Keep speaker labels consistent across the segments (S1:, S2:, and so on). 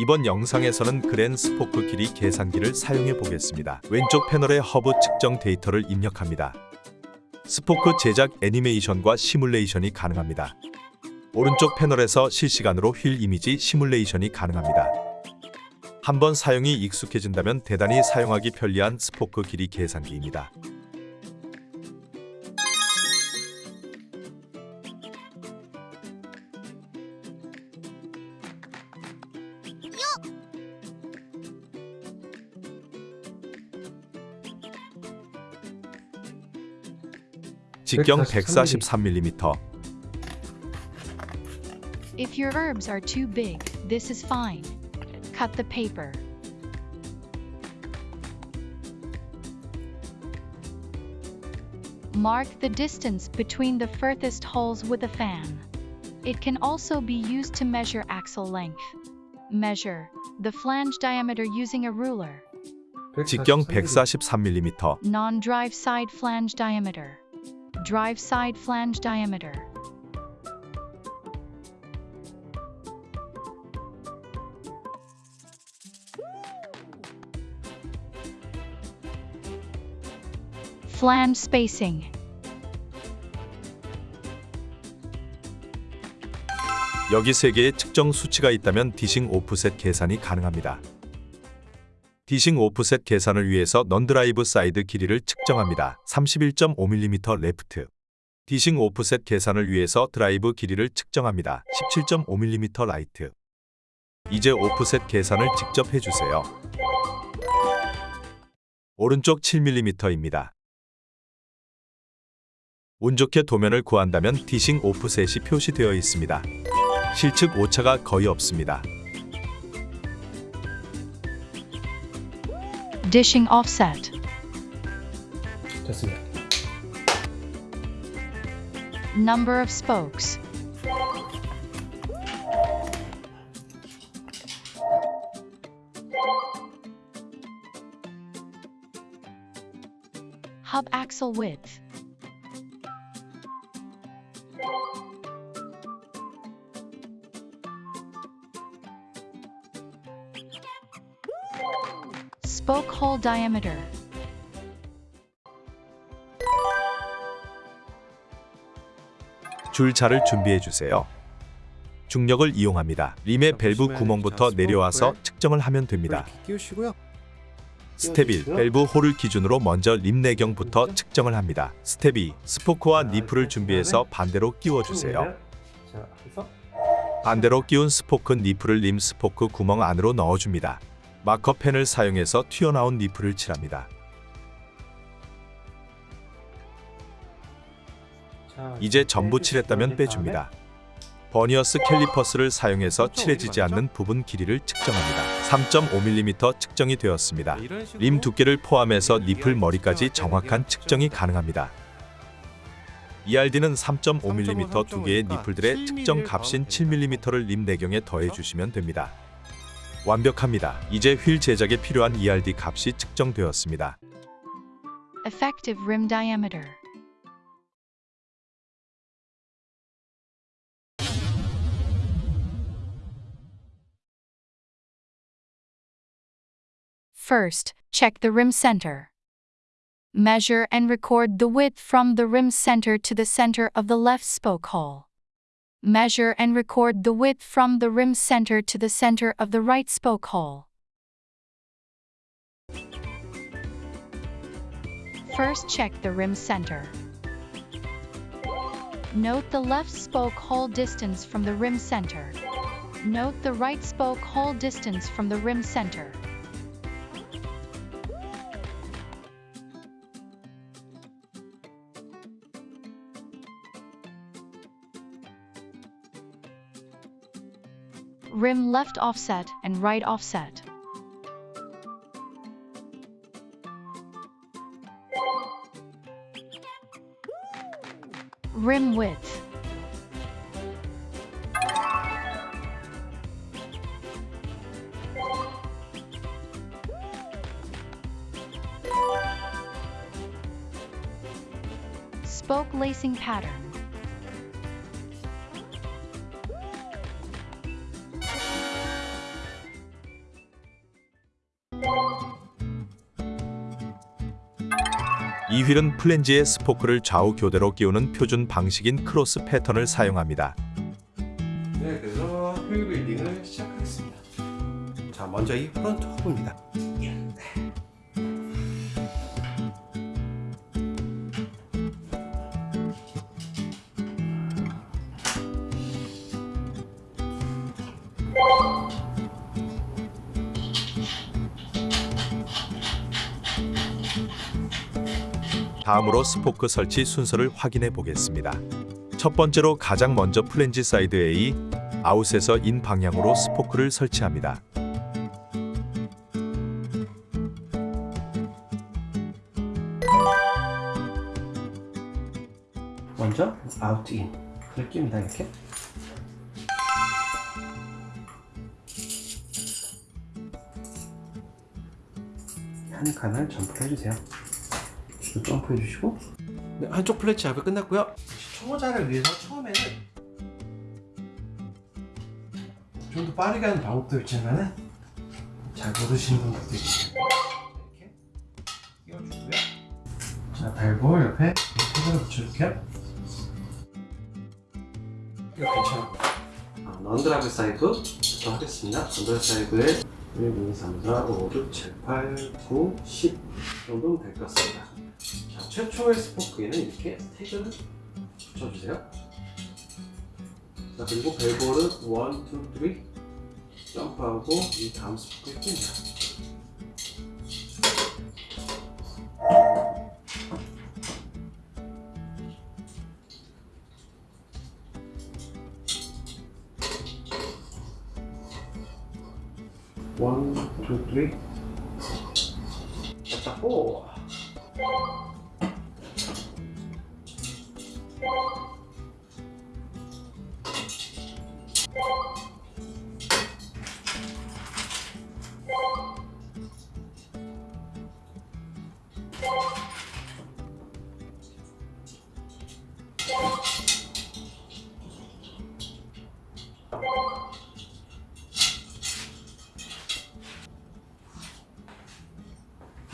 S1: 이번 영상에서는 Grin 스포크 길이 계산기를 사용해 보겠습니다. 왼쪽 패널에 허브 측정 데이터를 입력합니다. 스포크 제작 애니메이션과 시뮬레이션이 가능합니다. 오른쪽 패널에서 실시간으로 휠 이미지 시뮬레이션이 가능합니다. 한번 사용이 익숙해진다면 대단히 사용하기 편리한 스포크 길이 계산기입니다. 직경 143mm
S2: If your herbs are too big, this is fine. Cut the paper. Mark the distance between the furthest holes with a fan. It can also be used to measure axle length. Measure the flange diameter using a ruler.
S1: 직경 143mm
S2: Non-drive side flange diameter. Drive side flange diameter. Flange spacing.
S1: 여기 세 개의 측정 수치가 있다면 디싱 오프셋 계산이 가능합니다. dishing 오프셋 계산을 위해서 non-drive side 길이를 측정합니다. 31.5mm left. dishing 오프셋 계산을 위해서 드라이브 길이를 측정합니다. 17.5mm right. 이제 오프셋 계산을 직접 해주세요. 오른쪽 7mm입니다. 운 좋게 도면을 구한다면 dishing 오프셋이 표시되어 있습니다. 실측 오차가 거의 없습니다.
S2: Dishing offset. Number of spokes. Hub axle width. Diameter.
S1: 줄자를 준비해 주세요. 중력을 이용합니다. 림의 밸브 구멍부터 내려와서 측정을 하면 됩니다. 스텝 1. 밸브 hole을 기준으로 먼저 림 내경부터 측정을 합니다. 스텝 2. 스포크와 니플을 준비해서 반대로 끼워 주세요.
S3: 자, 그래서
S1: 반대로 끼운 스포크 니플을 림 스포크 구멍 안으로 넣어 줍니다. 마커펜을 사용해서 튀어나온 니플을 칠합니다.
S3: 자,
S1: 이제 전부 칠했다면 빼줍니다. 버니어스 캘리퍼스를 사용해서 칠해지지 않는 부분 길이를 측정합니다. 3.5mm 측정이 되었습니다. 림 두께를 포함해서 니플 머리까지 정확한 측정이 가능합니다. ERD는 3.5mm 두 개의 니플들의 측정 값인 7mm를 림 내경에 더해 주시면 됩니다. 완벽합니다. 이제 휠 제작에 필요한 ERD 값이 측정되었습니다.
S2: Effective rim diameter. First, check the rim center. Measure and record the width from the rim center to the center of the left spoke hole. Measure and record the width from the rim center to the center of the right spoke hole. First check the rim center. Note the left spoke hole distance from the rim center. Note the right spoke hole distance from the rim center. Rim left offset and right offset. Rim width. Spoke lacing pattern.
S1: 이 휠은 플랜지의 스포크를 좌우 교대로 끼우는 표준 방식인 크로스 패턴을 사용합니다.
S4: 네, 그래서 휠 building을 시작하겠습니다. 자, 먼저 이 front 허브입니다.
S1: 다음으로 스포크 설치 순서를 확인해 보겠습니다. 첫 번째로 가장 먼저 플랜지 사이드 A, 아웃에서 인 방향으로 스포크를 설치합니다.
S4: 먼저 아웃 인 느낌이다 이렇게. 한 칸을 점프를 해주세요. 또 점프해 주시고 네, 한쪽 플랫 작업이 끝났고요. 초보자를 위해서 처음에는 좀 더 빠르게 하는 방법도 있지만 은 잘 모르시는 분들도 있어요. 이렇게 끼워주고요. 자, 발볼 옆에 테이블을 붙여줄게요. 이거 괜찮아. 아, 넌드라브 사이브부터 하겠습니다. 넌드라브 사이브에 1, 2, 3, 4, 5, 6, 7, 8, 9, 10 정도면 될 것 같습니다. 자, 최초의 스포크에는 이렇게 태그를 붙여주세요. 자, 그리고 벨볼은 1, 2, 3 점프하고 이 다음 스포크에 낍니다.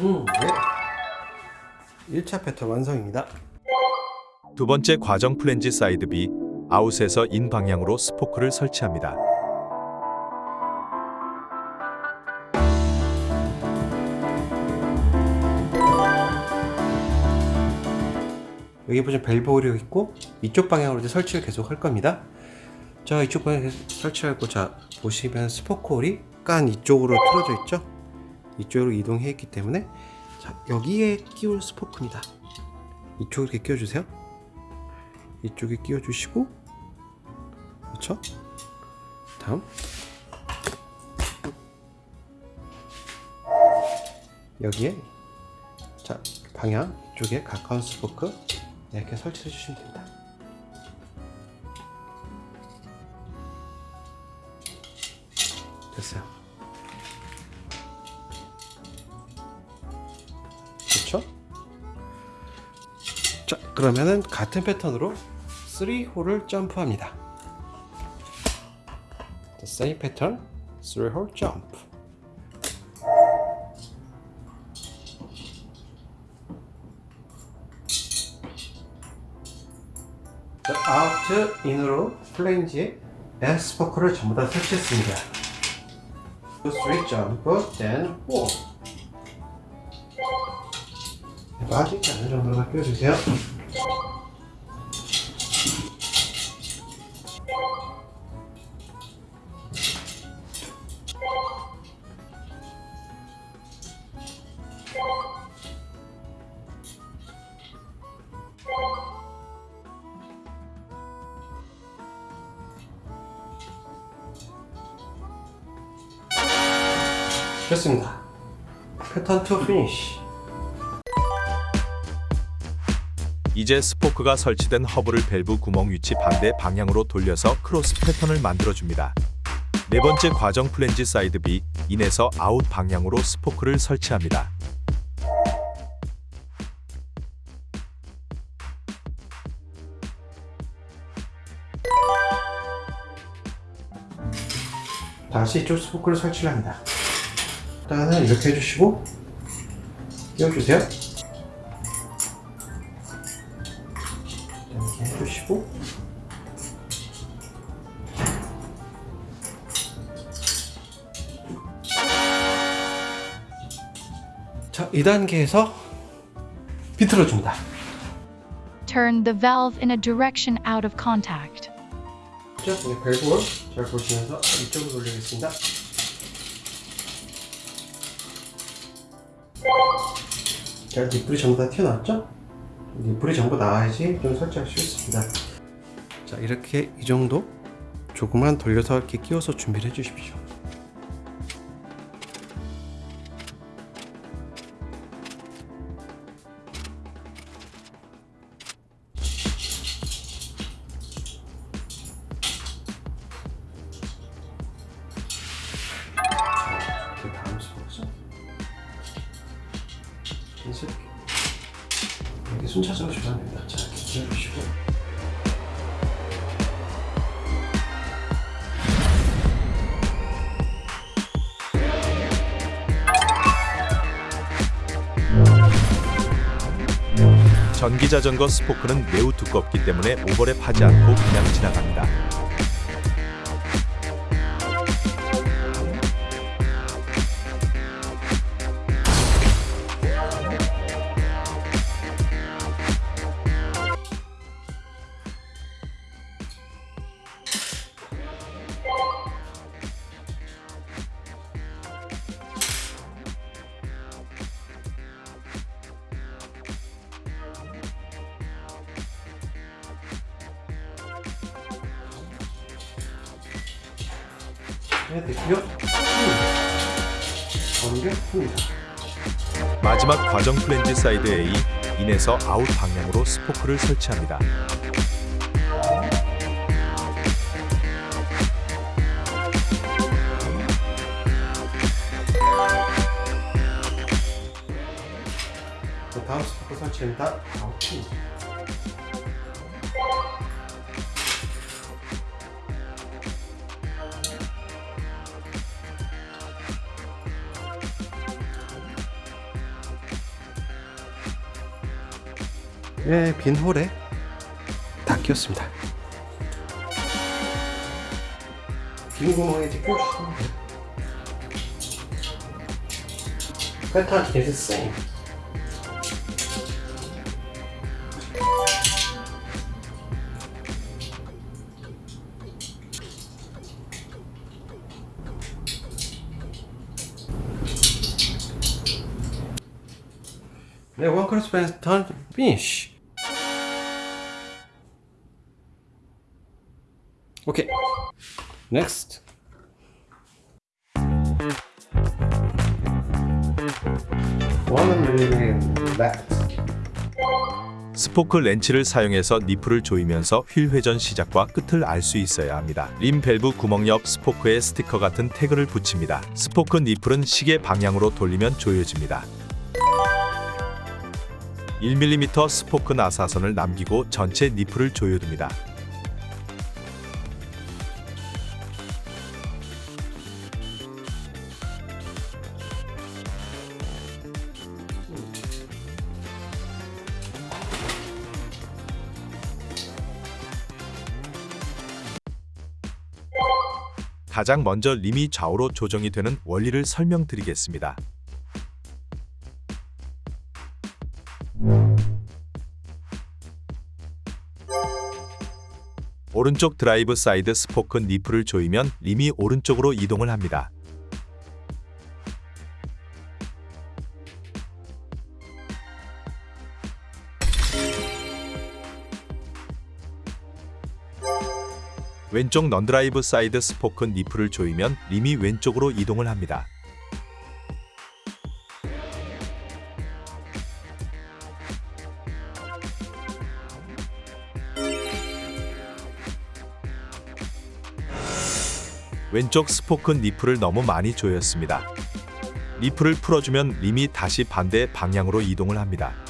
S4: 음, 네. 1차 패턴 완성입니다.
S1: 두 번째 과정 플랜지 사이드 B, 아웃에서 인 방향으로 스포크를 설치합니다.
S4: 여기 보시면 밸브 hole이 있고 이쪽 방향으로 이제 설치를 계속 할 겁니다. 자 이쪽 방향 설치하고 자 보시면 스포크 hole이 약간 이쪽으로 틀어져 있죠. 이쪽으로 이동해 있기 때문에 자 여기에 끼울 스포크입니다. 이쪽에 이렇게 끼워주세요. 이쪽에 끼워주시고 그렇죠? 다음 여기에 자 방향 이쪽에 가까운 스포크 이렇게 설치해 주시면 됩니다. 됐어요. 그렇죠? 자, 그러면은 같은 패턴으로 3홀을 점프합니다. The same pattern, 3홀 jump. 자, 아웃 인으로 플레인지에 S 포크를 전부 다 설치했습니다. 3 점프, then 4. 빠지지 않을 정도로만 끼워주세요. 됐습니다. 패턴 2 finish.
S1: 이제 스포크가 설치된 허브를 밸브 구멍 위치 반대 방향으로 돌려서 크로스 패턴을 만들어줍니다. 네 번째 과정 플랜지 사이드 B, 인에서 아웃 방향으로 스포크를 설치합니다.
S4: 다시 이쪽 스포크를 설치를 합니다. 일단은 이렇게 해주시고 끼워주세요. 이렇게 해주시고. 자 2단계에서 비틀어 줍니다.
S2: Turn the valve in a direction out of contact.
S4: 자, 밸브를 잘 보시면서 이쪽으로 돌리겠습니다. 자, 니플이 전부 다 튀어나왔죠? 니플이 전부 나와야지 좀 설치하기 쉽습니다. 자, 이렇게 이 정도 조금만 돌려서 이렇게 끼워서 준비를 해주십시오. 순차적으로 주면 됩니다. 자, 기다려주시고
S1: 전기 자전거 스포크는 매우 두껍기 때문에 오버랩하지 않고 그냥 지나갑니다. 마지막 과정 플랜지 사이드 A 인에서 아웃 방향으로 스포크를 설치합니다.
S4: 자, 다음 스포크 설치입니다. 아웃 예, 빈 홀에 다 끼웠습니다. 빈 구멍에 이제 끼워주시면 돼요. 패턴 same. 네, one 크로스 패턴 finish. 오케이. Next.
S1: 스포크 렌치를 사용해서 니플을 조이면서 휠 회전 시작과 끝을 알 수 있어야 합니다. 림 밸브 구멍 옆 스포크에 스티커 같은 태그를 붙입니다. 스포크 니플은 시계 방향으로 돌리면 조여집니다. 1mm 스포크 나사선을 남기고 전체 니플을 조여둡니다. 가장 먼저 림이 좌우로 조정이 되는 원리를 설명드리겠습니다. 오른쪽 drive side 스포크 니플을 조이면 림이 오른쪽으로 이동을 합니다. 왼쪽 non-drive side 스포크 니플을 조이면 림이 왼쪽으로 이동을 합니다. 왼쪽 스포크 니플을 너무 많이 조였습니다. 니플을 풀어주면 림이 다시 반대 방향으로 이동을 합니다.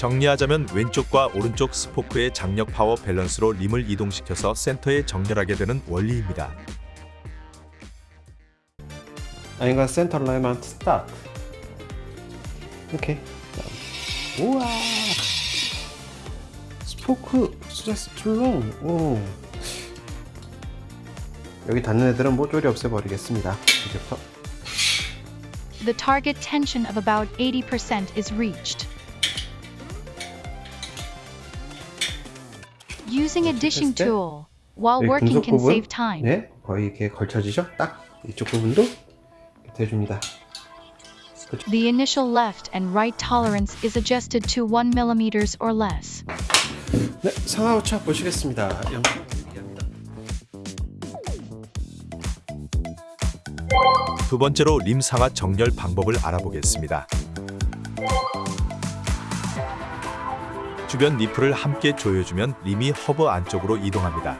S1: 정리하자면 왼쪽과 오른쪽 스포크의 장력 파워 밸런스로 림을 이동시켜서 센터에 정렬하게 되는 원리입니다.
S4: I'm gonna center alignment start. Okay. 우와. 스포크 just too long. 오. 여기 닿는 애들은 모조리 없애버리겠습니다. 이제부터
S2: The target tension of about 80% is reached. Using a dishing tool while working can save time.
S4: 네, 거의 이렇게 걸쳐지죠? 딱 이쪽 부분도 이렇게 대줍니다.
S2: The initial left and right tolerance is adjusted to 1 millimeters or less.
S4: 네, 상하 오차 보시겠습니다. 영상 얘기합니다.
S1: 두 번째로 림 상하 정렬 방법을 알아보겠습니다. 주변 니플을 함께 조여주면 림이 허브 안쪽으로 이동합니다.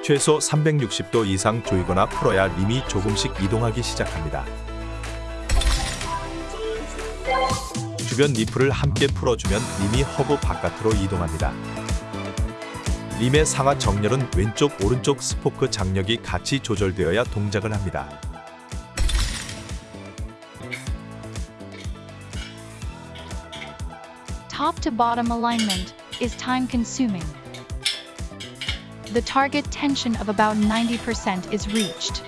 S1: 최소 360도 이상 조이거나 풀어야 림이 조금씩 이동하기 시작합니다. 주변 니플을 함께 풀어주면 림이 허브 바깥으로 이동합니다. 림의 상하 정렬은 왼쪽 오른쪽 스포크 장력이 같이 조절되어야 동작을 합니다.
S2: Top to bottom alignment is time consuming. The target tension of about 90% is reached.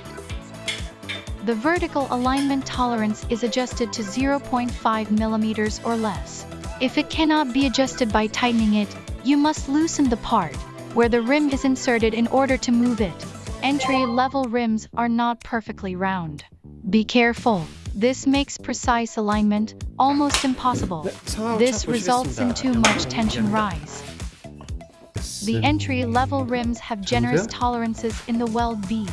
S2: The vertical alignment tolerance is adjusted to 0.5 millimeters or less. If it cannot be adjusted by tightening it, you must loosen the part where the rim is inserted in order to move it. Entry level rims are not perfectly round. Be careful. This makes precise alignment almost impossible.
S4: 네, 상하 오차
S2: This results in
S4: 보시겠습니다.
S2: too much tension rise. The entry level rims have generous
S4: 보세요.
S2: tolerances in the weld bead.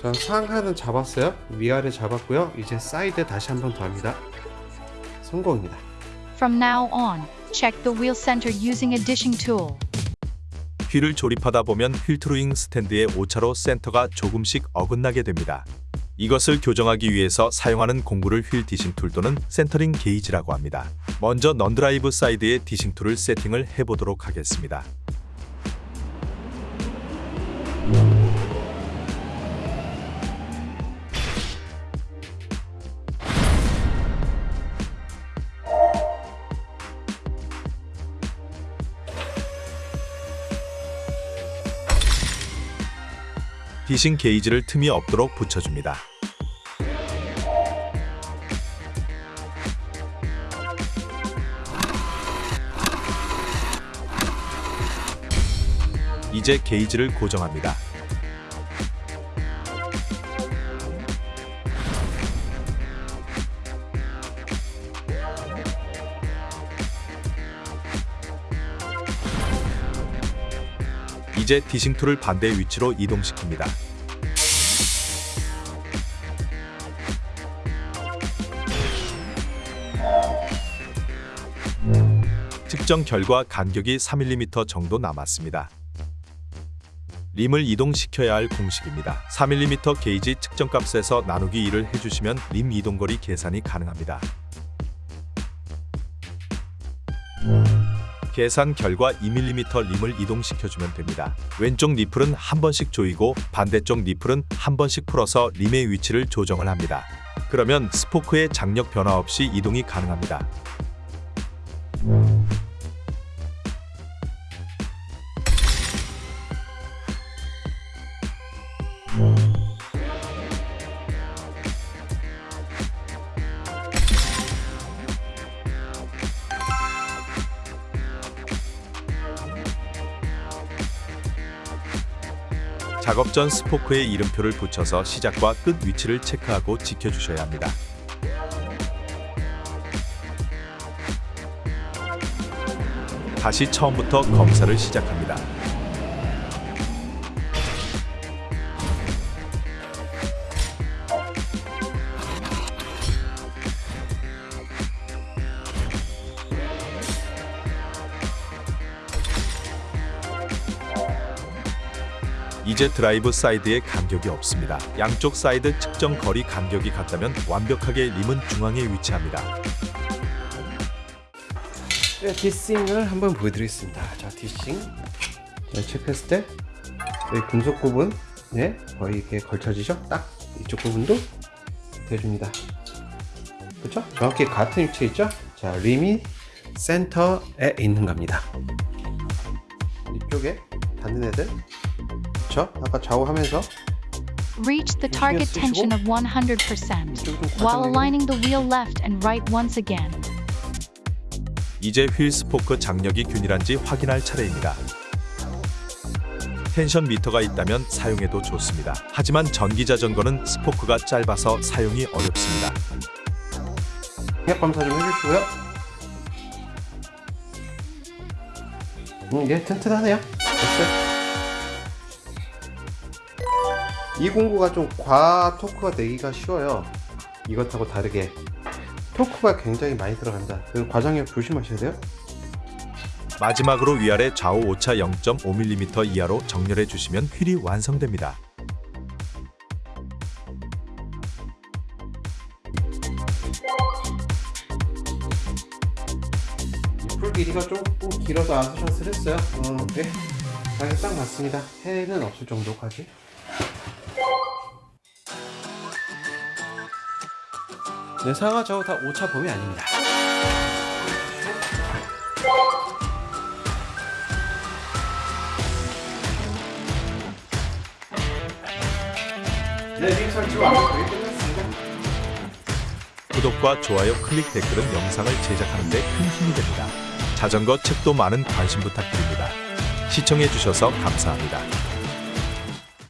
S4: 전 상하는 잡았어요. 위아래 잡았고요. 이제 사이드 다시 한 번 더 합니다. 성공입니다.
S2: From now on, check the wheel center using a dishing tool.
S1: 휠을 조립하다 보면 휠 truing stand의 오차로 센터가 조금씩 어긋나게 됩니다. 이것을 교정하기 위해서 사용하는 공구를 휠 dishing tool 또는 centering 게이지라고 합니다. 먼저 non-drive side의 dishing tool을 세팅을 해보도록 하겠습니다. 디싱 게이지를 틈이 없도록 붙여줍니다. 이제 게이지를 고정합니다. 이제 dishing tool을 반대 위치로 이동시킵니다. 측정 결과 간격이 3mm 정도 남았습니다. 림을 이동시켜야 할 공식입니다. 3mm 게이지 측정값에서 나누기 2를 해주시면 림 이동거리 계산이 가능합니다. 계산 결과 2mm 림을 이동시켜주면 됩니다. 왼쪽 니플은 한 번씩 조이고 반대쪽 니플은 한 번씩 풀어서 림의 위치를 조정을 합니다. 그러면 스포크의 장력 변화 없이 이동이 가능합니다. 작업 전 스포크에 이름표를 붙여서 시작과 끝 위치를 체크하고 지켜주셔야 합니다. 다시 처음부터 검사를 시작합니다. 이제 drive side에 간격이 없습니다. 양쪽 사이드 측정 거리 간격이 같다면 완벽하게 림은 중앙에 위치합니다.
S4: 네, dishing을 한번 보여드리겠습니다. 자, dishing. 자, 체크했을 때 여기 금속 부분, 네, 거의 이렇게 걸쳐지죠? 딱 이쪽 부분도 대줍니다. 그렇죠? 정확히 같은 위치에 있죠? 자, 림이 센터에 있는 겁니다. 이쪽에 닿는 애들, 그렇죠? 아까 좌우하면서
S2: Reach the target tension of 100% while aligning the wheel left and right once again.
S1: 이제 휠 스포크 장력이 균일한지 확인할 차례입니다. tension meter가 있다면 사용해도 좋습니다. 하지만 전기 자전거는 스포크가 짧아서 사용이 어렵습니다.
S4: 장력 검사 좀 해주시고요. 음, 얘 튼튼하네요. 됐어요. 209가 좀 과 토크가 내기가 쉬워요. 이것하고 다르게 토크가 굉장히 많이 들어간다. 그래서 과장력 조심하셔야 돼요.
S1: 마지막으로 위아래 좌우 오차 0.5mm 이하로 정렬해 주시면 휠이 완성됩니다.
S4: 이풀 길이가 조금 길어서 아스샷을 했어요. 어, 네. 딱 맞습니다. 해는 없을 정도까지. 네, 상하 좌우 다 오차 범위 아닙니다. 네, 거의 끝났습니다.
S1: 구독과 좋아요, 클릭, 댓글은 영상을 제작하는 데 큰 힘이 됩니다. 자전거 책도 많은 관심 부탁드립니다. 시청해 주셔서 감사합니다.